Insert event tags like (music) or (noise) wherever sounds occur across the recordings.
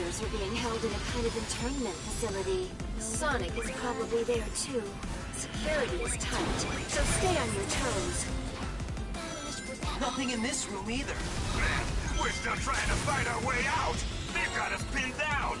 prisoners are being held in a kind of internment facility. Sonic is probably there too. Security is tight, so stay on your toes. Nothing in this room either. We're still trying to fight our way out! They've got us pinned down!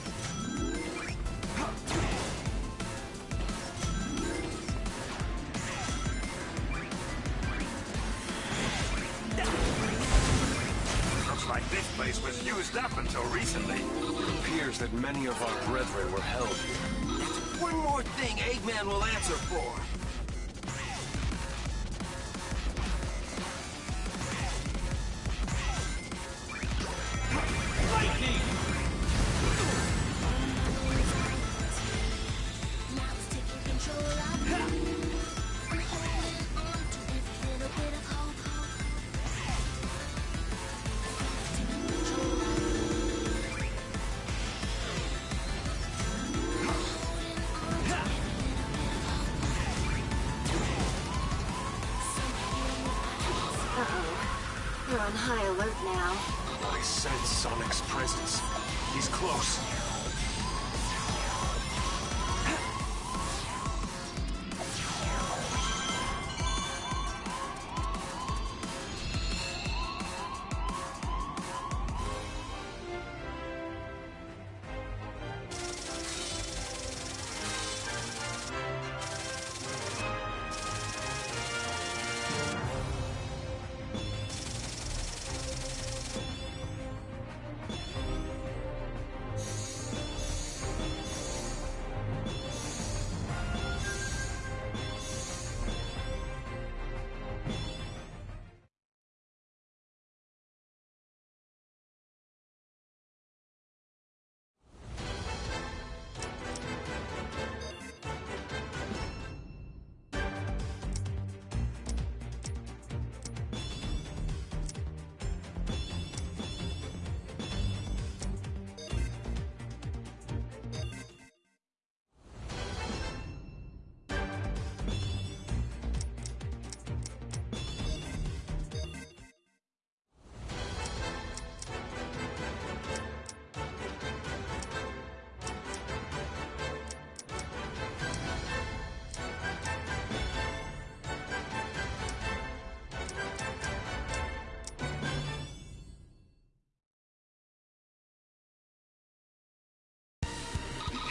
Place was used up until recently. It appears that many of our brethren were held here. One more thing Eggman will answer for. We're on high alert now. I sense Sonic's presence. He's close.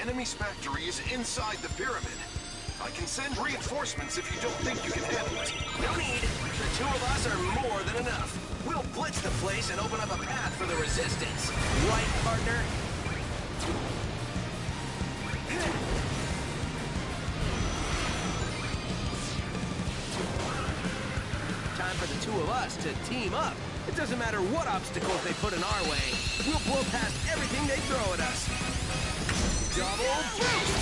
Enemy's factory is inside the pyramid. I can send reinforcements if you don't think you can handle it. No need. The two of us are more than enough. We'll blitz the place and open up a path for the resistance. Right, partner? Time for the two of us to team up. It doesn't matter what obstacles they put in our way. We'll blow past everything they throw at us. Double boost!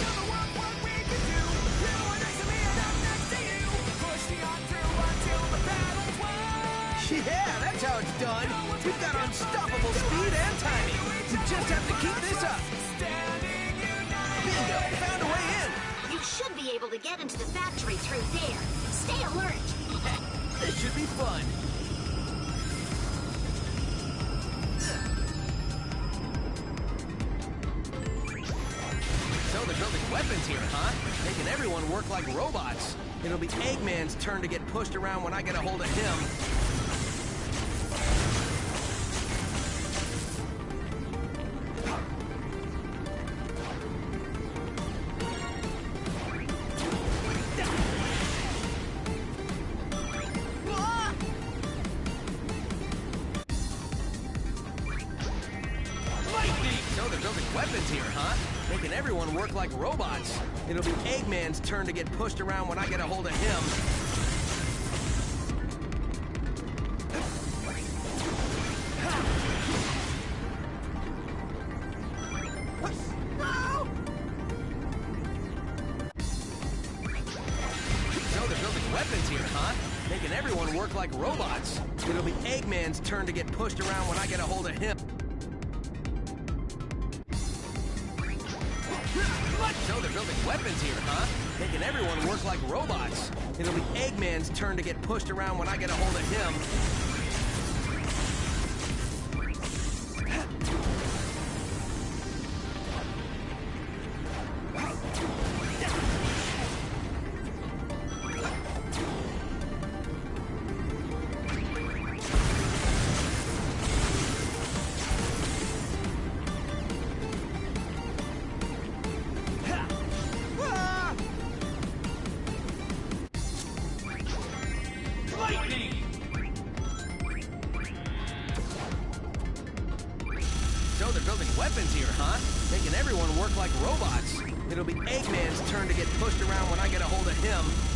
Yeah, that's how it's done. We've got unstoppable speed and timing. We just have to keep this up. Bingo! Found a way in. You should be able to get into the factory through there. Stay alert. (laughs) This should be fun. Here, huh? Making everyone work like robots. It'll be Eggman's turn to get pushed around when I get a hold of him. Huh? Making making everyone work like robots. It'll be Eggman's turn to get pushed around when I get a hold of him. They're building weapons here, huh? Making everyone work like robots. It'll be Eggman's turn to get pushed around when I get a hold of him. Weapons here, huh? Making everyone work like robots. It'll be Eggman's turn to get pushed around when I get a hold of him.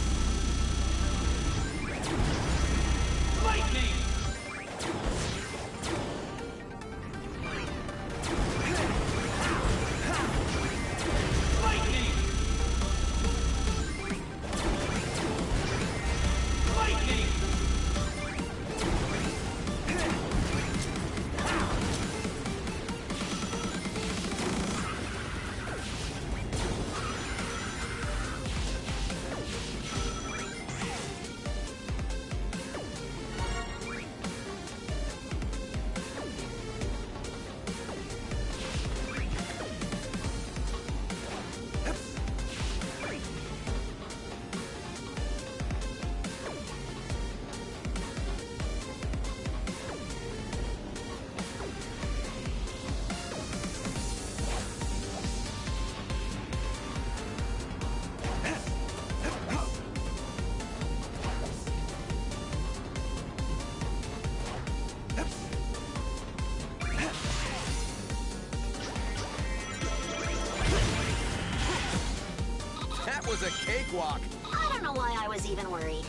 I don't know why I was even worried.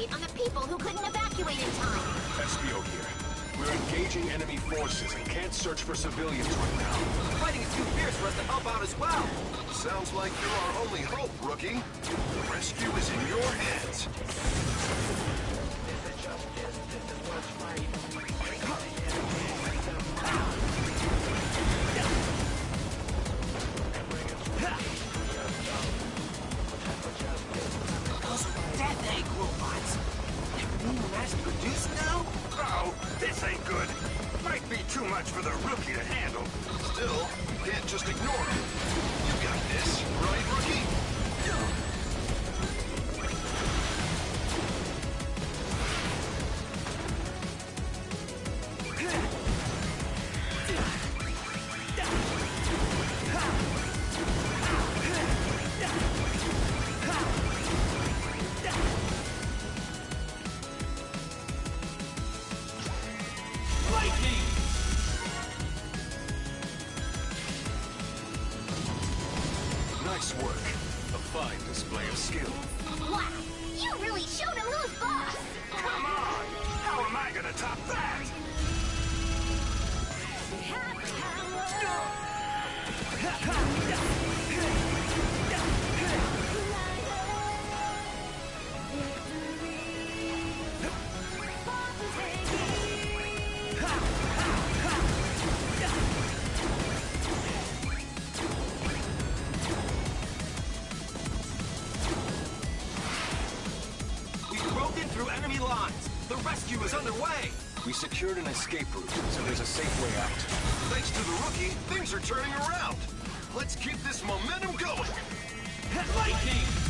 Status on the people who couldn't evacuate in time. Espio here. We're engaging enemy forces and can't search for civilians right now. Fighting is too fierce for us to help out as well. Sounds like you're our only hope, rookie. The rescue is in your hands. Much for the rookie to handle. Still, you can't just ignore them. You got this, right, rookie? Fine display of skill. Wow, you really showed him who's boss. Come on! How am I gonna top that? We secured an escape route, so there's a safe way out. Thanks to the rookie, things are turning around. Let's keep this momentum going. Lightning! Lightning!